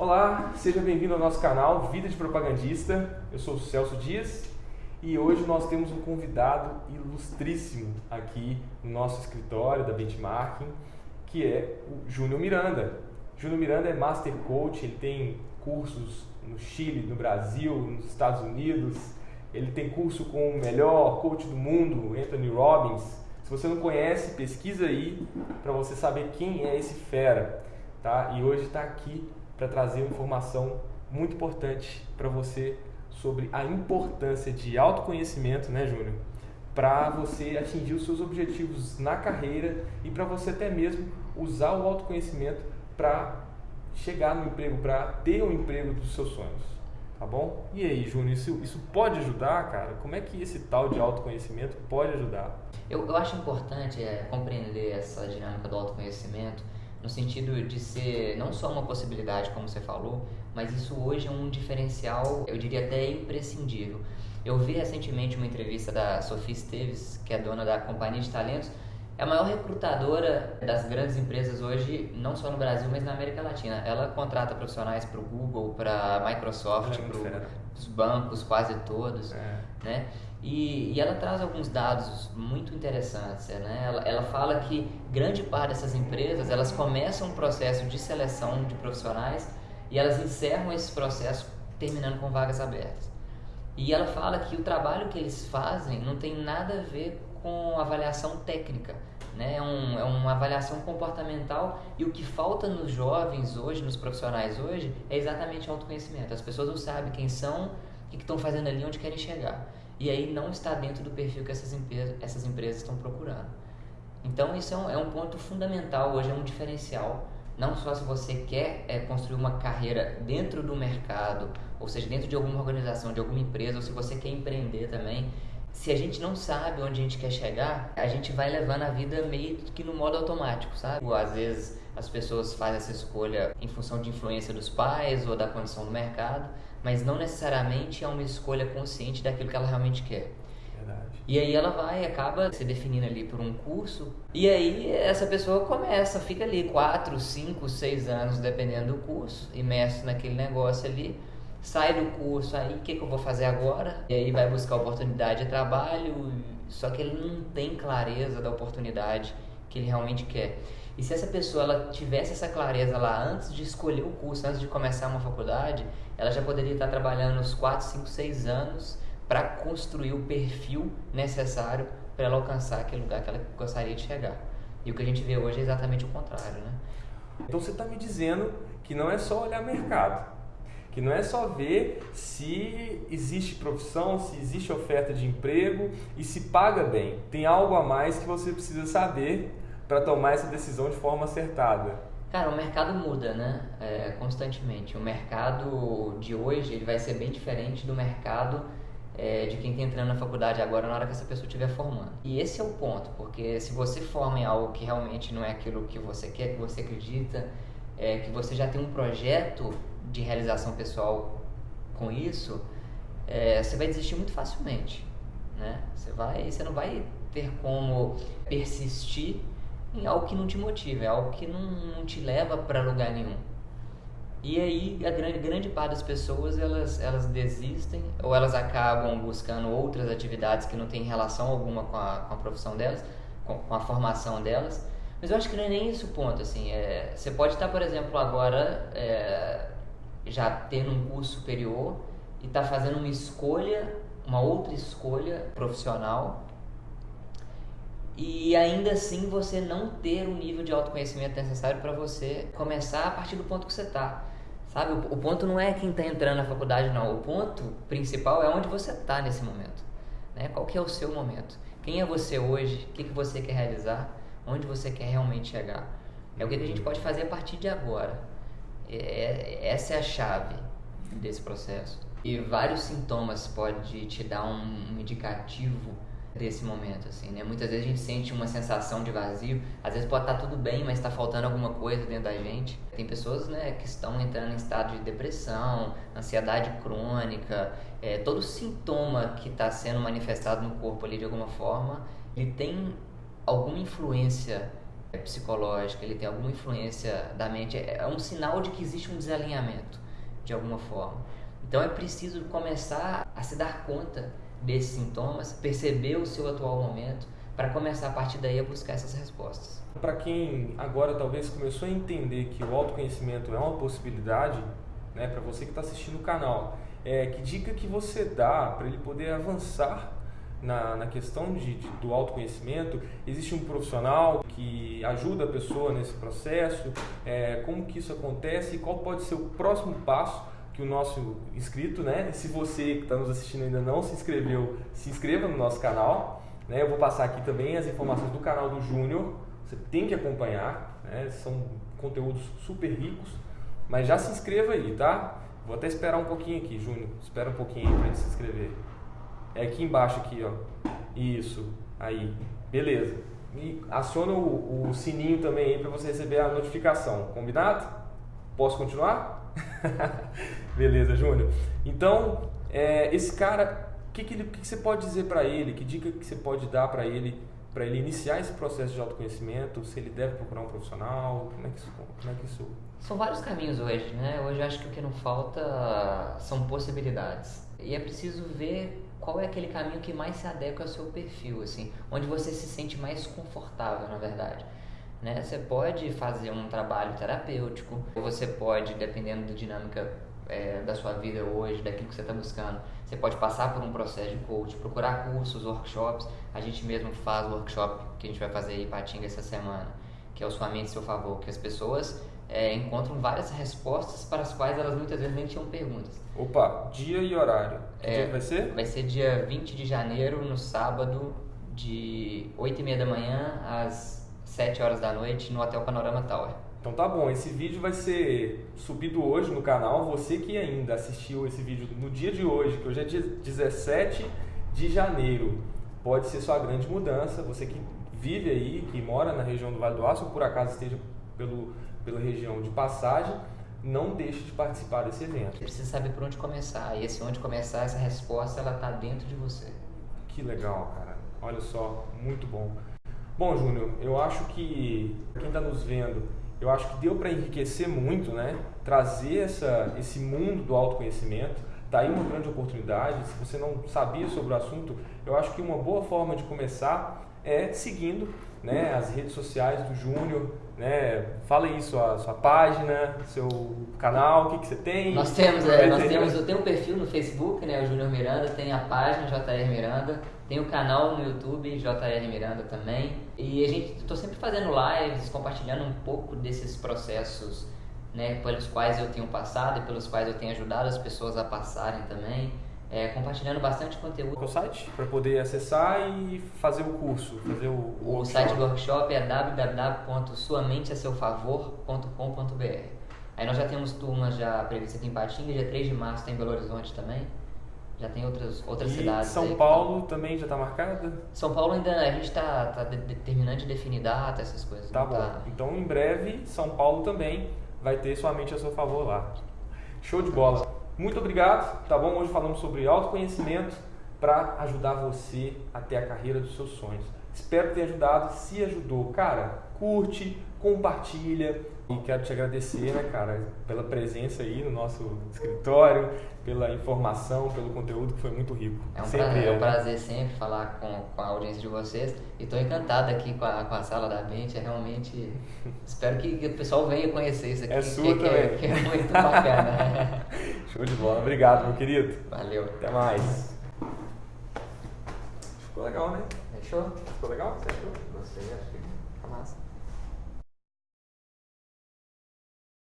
Olá, seja bem-vindo ao nosso canal Vida de Propagandista. Eu sou o Celso Dias e hoje nós temos um convidado ilustríssimo aqui no nosso escritório da Benchmarking, que é o Júnior Miranda. Júnior Miranda é Master Coach, ele tem cursos no Chile, no Brasil, nos Estados Unidos. Ele tem curso com o melhor coach do mundo, Anthony Robbins. Se você não conhece, pesquisa aí para você saber quem é esse fera, tá? E hoje está aqui para trazer uma informação muito importante para você sobre a importância de autoconhecimento, né, Júnior? Para você atingir os seus objetivos na carreira e para você até mesmo usar o autoconhecimento para chegar no emprego, para ter o emprego dos seus sonhos. Tá bom? E aí, Júnior, isso, isso pode ajudar, cara? Como é que esse tal de autoconhecimento pode ajudar? Eu, eu acho importante é, compreender essa dinâmica do autoconhecimento no sentido de ser não só uma possibilidade, como você falou, mas isso hoje é um diferencial, eu diria até imprescindível. Eu vi recentemente uma entrevista da Sofia Esteves, que é dona da Companhia de Talentos, é a maior recrutadora das grandes empresas hoje, não só no Brasil, mas na América Latina. Ela contrata profissionais para o Google, para a Microsoft, é para os bancos, quase todos, é. né? E, e, ela traz alguns dados muito interessantes, né? Ela, ela fala que grande parte dessas empresas, elas começam um processo de seleção de profissionais e elas encerram esse processo terminando com vagas abertas. E ela fala que o trabalho que eles fazem não tem nada a ver com avaliação técnica, né? É, um, é uma avaliação comportamental e o que falta nos jovens hoje, nos profissionais hoje, é exatamente autoconhecimento. As pessoas não sabem quem são, o que estão fazendo ali, onde querem chegar. E aí não está dentro do perfil que essas, empresas, essas empresas estão procurando. Então isso é um, é um ponto fundamental, hoje é um diferencial. Não só se você quer é, construir uma carreira dentro do mercado, ou seja, dentro de alguma organização, de alguma empresa, ou se você quer empreender também, se a gente não sabe onde a gente quer chegar, a gente vai levando a vida meio que no modo automático, sabe? Às vezes as pessoas fazem essa escolha em função de influência dos pais ou da condição do mercado, mas não necessariamente é uma escolha consciente daquilo que ela realmente quer. Verdade. E aí ela vai, acaba se definindo ali por um curso, e aí essa pessoa começa, fica ali 4, 5, 6 anos, dependendo do curso, imerso naquele negócio ali, sai do curso, aí o que, que eu vou fazer agora? E aí vai buscar oportunidade de trabalho, só que ele não tem clareza da oportunidade que ele realmente quer. E se essa pessoa ela tivesse essa clareza lá antes de escolher o curso, antes de começar uma faculdade, ela já poderia estar trabalhando uns 4, 5, 6 anos para construir o perfil necessário para ela alcançar aquele lugar que ela gostaria de chegar. E o que a gente vê hoje é exatamente o contrário, né? Então você está me dizendo que não é só olhar mercado que não é só ver se existe profissão, se existe oferta de emprego e se paga bem. Tem algo a mais que você precisa saber para tomar essa decisão de forma acertada. Cara, o mercado muda, né? É, constantemente. O mercado de hoje ele vai ser bem diferente do mercado é, de quem está entrando na faculdade agora na hora que essa pessoa estiver formando. E esse é o ponto, porque se você forma em algo que realmente não é aquilo que você quer, que você acredita, é, que você já tem um projeto de realização pessoal com isso, é, você vai desistir muito facilmente, né? Você vai, você não vai ter como persistir em algo que não te motiva, é algo que não, não te leva para lugar nenhum. E aí a grande, grande parte das pessoas elas, elas desistem ou elas acabam buscando outras atividades que não têm relação alguma com a, com a profissão delas, com, com a formação delas. Mas eu acho que não é nem isso o ponto, assim, é, você pode estar, por exemplo, agora é, já tendo um curso superior e está fazendo uma escolha, uma outra escolha profissional e ainda assim você não ter o nível de autoconhecimento necessário para você começar a partir do ponto que você está. Sabe, o, o, ponto não é quem está entrando na faculdade, não. O ponto principal é onde você está nesse momento. Né? Qual que é o seu momento? Quem é você hoje? O que, que você quer realizar? Onde você quer realmente chegar? É o que a gente pode fazer a partir de agora. É, essa é a chave desse processo. E vários sintomas pode te dar um, um indicativo desse momento, assim, né? Muitas vezes a gente sente uma sensação de vazio, às vezes pode estar tudo bem, mas está faltando alguma coisa dentro da gente. Tem pessoas, né, que estão entrando em estado de depressão, ansiedade crônica, é, todo sintoma que está sendo manifestado no corpo ali de alguma forma, ele tem alguma influência é psicológica, ele tem alguma influência da mente, é, é um sinal de que existe um desalinhamento de alguma forma. Então é preciso começar a se dar conta desses sintomas, perceber o seu atual momento, para começar a partir daí a buscar essas respostas. Para quem agora talvez começou a entender que o autoconhecimento é uma possibilidade, né, para você que está assistindo o canal, é, que dica que você dá para ele poder avançar na, na questão de, de, do autoconhecimento? Existe um profissional que ajuda a pessoa nesse processo? É, como que isso acontece e qual pode ser o próximo passo que o nosso inscrito, né? Se você que está nos assistindo ainda não se inscreveu, se inscreva no nosso canal. Né? Eu vou passar aqui também as informações do canal do Júnior. Você tem que acompanhar, né? São conteúdos super ricos. Mas já se inscreva aí, tá? Vou até esperar um pouquinho aqui, Júnior. Espera um pouquinho aí para gente se inscrever. É aqui embaixo aqui, ó. Isso. Aí. Beleza. E aciona o, o sininho também aí para você receber a notificação. Combinado? Posso continuar? Beleza, Júnior. Então, é, esse cara, o que, que, que, que, você pode dizer para ele? Que dica que você pode dar para ele para ele iniciar esse processo de autoconhecimento? Se ele deve procurar um profissional? Como é que isso, como é que isso são vários caminhos hoje, né? Hoje eu acho que o que não falta são possibilidades. E é preciso ver qual é aquele caminho que mais se adequa ao seu perfil, assim, onde você se sente mais confortável, na verdade. Né? Você pode fazer um trabalho terapêutico, você pode, dependendo da dinâmica é, da sua vida hoje, daquilo que você está buscando, você pode passar por um processo de coach, procurar cursos, workshops. A gente mesmo faz o workshop que a gente vai fazer em Patinga essa semana, que é o Sua Mente Seu Favor, que as pessoas é, encontram várias respostas para as quais elas muitas vezes nem tinham perguntas. Opa, dia e horário. Que é, dia vai ser? Vai ser dia 20 de janeiro, no sábado, de 8 e meia da manhã às 7 horas da noite, no Hotel Panorama Tower. Então tá bom, esse vídeo vai ser subido hoje no canal. Você que ainda assistiu esse vídeo no dia de hoje, que hoje é dia 17 de janeiro, pode ser sua grande mudança. Você que vive aí, que mora na região do Vale do Aço, ou por acaso esteja pelo pela região de passagem, não deixe de participar desse evento. Você precisa saber por onde começar. E esse onde começar, essa resposta, ela está dentro de você. Que legal, cara. Olha só, muito bom. Bom, Júnior, eu acho que quem está nos vendo, eu acho que deu para enriquecer muito, né? Trazer essa, esse mundo do autoconhecimento. Tá aí uma grande oportunidade. Se você não sabia sobre o assunto, eu acho que uma boa forma de começar é seguindo né, as redes sociais do Júnior, né? Fala aí sua, sua página, seu canal, o que, que você tem. Nós temos, é, nós temos, eu tenho um perfil no Facebook, né, o Júnior Miranda, tem a página JR Miranda, tem o canal no YouTube JR Miranda também. E a gente estou sempre fazendo lives, compartilhando um pouco desses processos, né, pelos quais eu tenho passado e pelos quais eu tenho ajudado as pessoas a passarem também é, compartilhando bastante conteúdo. O site para poder acessar e fazer o curso, fazer o, o, o site do workshop é www.suamenteaseufavor.com.br. Aí nós já temos turmas já previstas aqui em Patinga, dia 3 de março tem em Belo Horizonte também. Já tem outras, outras e cidades. São Paulo também já está marcada? São Paulo ainda a gente está tá, tá terminando de definir data, essas coisas. Tá bom. Tá... Então em breve São Paulo também vai ter sua mente a seu favor lá. Show de bola. Muito obrigado, tá bom? Hoje falamos sobre autoconhecimento para ajudar você a ter a carreira dos seus sonhos. Espero ter ajudado. Se ajudou, cara, curte, compartilha. E quero te agradecer, né, cara, pela presença aí no nosso escritório, pela informação, pelo conteúdo que foi muito rico. É um, sempre prazer, é. um prazer sempre falar com, com a audiência de vocês. E estou encantado aqui com a, com a sala da mente. É realmente. espero que, que, o pessoal venha conhecer isso aqui. É sua que, também. Que é, que é muito bacana. Show de bola. Obrigado, meu querido. Valeu. Até mais. Ficou legal, né? Fechou? Ficou legal? Você achou? Gostei, acho que.